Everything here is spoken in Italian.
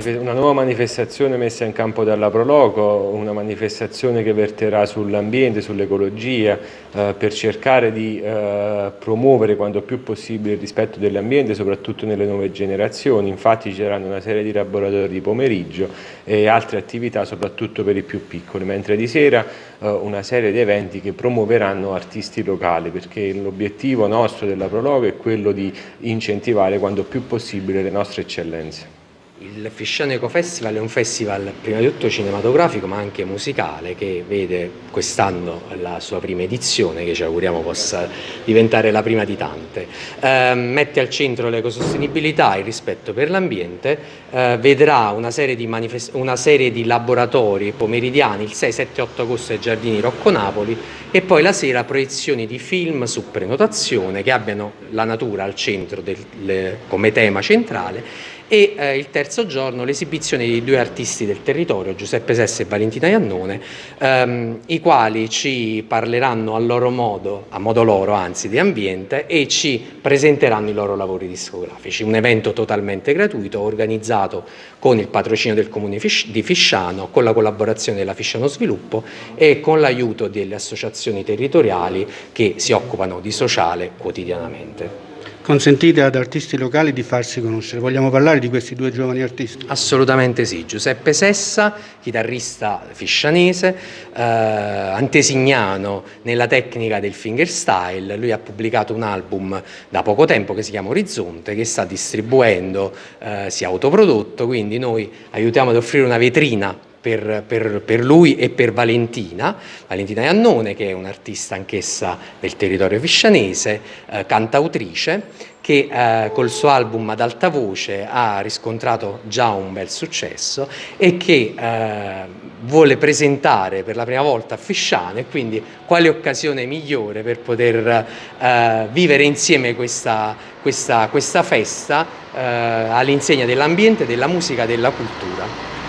una, nuova manifestazione messa in campo dalla Proloco, una manifestazione che verterà sull'ambiente, sull'ecologia, eh, per cercare di eh, promuovere quanto più possibile il rispetto dell'ambiente, soprattutto nelle nuove generazioni. Infatti ci saranno una serie di laboratori di pomeriggio e altre attività soprattutto per i più piccoli, mentre di sera eh, una serie di eventi che promuoveranno artisti locali, perché l'obiettivo nostro della Prologo è quello di incentivare quanto più possibile le nostre eccellenze. Il Fisciano Eco Festival è un festival prima di tutto cinematografico ma anche musicale che vede quest'anno la sua prima edizione che ci auguriamo possa diventare la prima di tante. Eh, mette al centro l'ecosostenibilità, il rispetto per l'ambiente, eh, vedrà una serie, una serie, di laboratori pomeridiani il 6, 7, 8 agosto ai Giardini Rocco Napoli e poi la sera proiezioni di film su prenotazione che abbiano la natura al centro del, le, come tema centrale e eh, il terzo giorno l'esibizione di due artisti del territorio, Giuseppe Sessa e Valentina Iannone, ehm, i quali ci parleranno a loro modo, a modo loro anzi, di ambiente e ci presenteranno i loro lavori discografici. Un evento totalmente gratuito organizzato con il patrocinio del Comune di Fisciano, con la collaborazione della Fisciano Sviluppo e con l'aiuto delle associazioni territoriali che si occupano di sociale quotidianamente consentite ad artisti locali di farsi conoscere. Vogliamo parlare di questi due giovani artisti? Assolutamente sì. Giuseppe Sessa, chitarrista fiscianese, eh, antesignano nella tecnica del fingerstyle. Lui ha pubblicato un album da poco tempo che si chiama Orizzonte, che sta distribuendo, eh, si è autoprodotto, quindi noi aiutiamo ad offrire una vetrina per, per, per, lui e per Valentina, Valentina Iannone che è un'artista anch'essa del territorio fiscianese, eh, cantautrice, che eh, col suo album ad alta voce ha riscontrato già un bel successo e che eh, vuole presentare per la prima volta a Fisciano e quindi quale occasione migliore per poter eh, vivere insieme questa, questa, questa festa eh, all'insegna dell'ambiente, della musica della cultura.